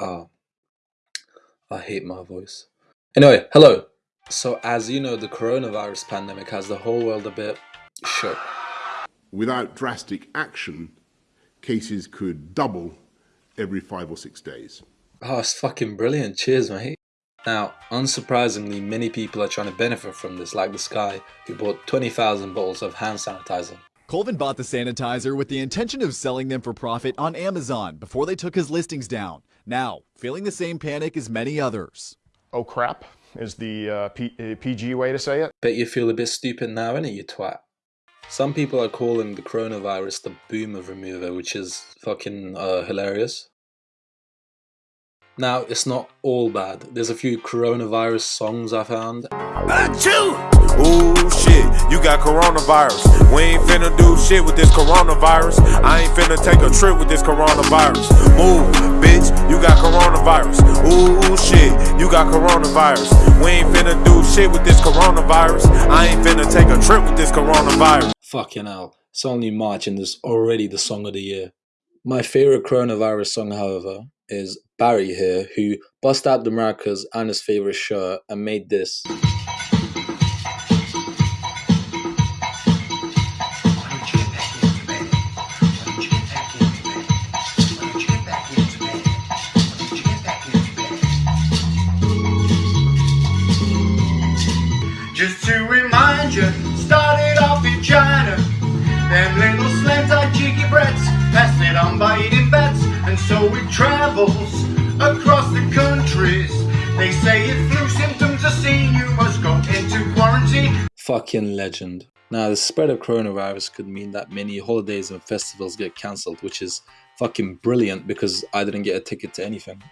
Ah, I hate my voice. Anyway, hello. So, as you know, the coronavirus pandemic has the whole world a bit shook. Without drastic action, cases could double every five or six days. Oh, it's fucking brilliant. Cheers, mate. Now, unsurprisingly, many people are trying to benefit from this, like this guy who bought 20,000 bottles of hand sanitizer. Colvin bought the sanitizer with the intention of selling them for profit on Amazon before they took his listings down. Now, feeling the same panic as many others. Oh crap is the uh, P- uh, PG way to say it. Bet you feel a bit stupid now, innit, you twat? Some people are calling the coronavirus the boomer remover, which is fucking uh, hilarious. Now, it's not all bad. There's a few coronavirus songs I found. Achoo! Ooh, shit, you got coronavirus. We ain't finna do shit with this coronavirus. I ain't finna take a trip with this coronavirus. Move, bitch, you got coronavirus. Ooh, shit, you got coronavirus. We ain't finna do shit with this coronavirus. I ain't finna take a trip with this coronavirus. Fucking hell. It's only March and it's already the song of the year. My favorite coronavirus song, however, is Barry here, who bust out the maracas and his favorite shirt and made this. Just to remind you, started off in China. Them little slant-eyed cheeky brats passed it on by eating bats, and so it travels across the countries. They say if flu symptoms are seen, you must go into quarantine. Fucking legend. Now, the spread of coronavirus could mean that many holidays and festivals get cancelled, which is fucking brilliant because I didn't get a ticket to anything.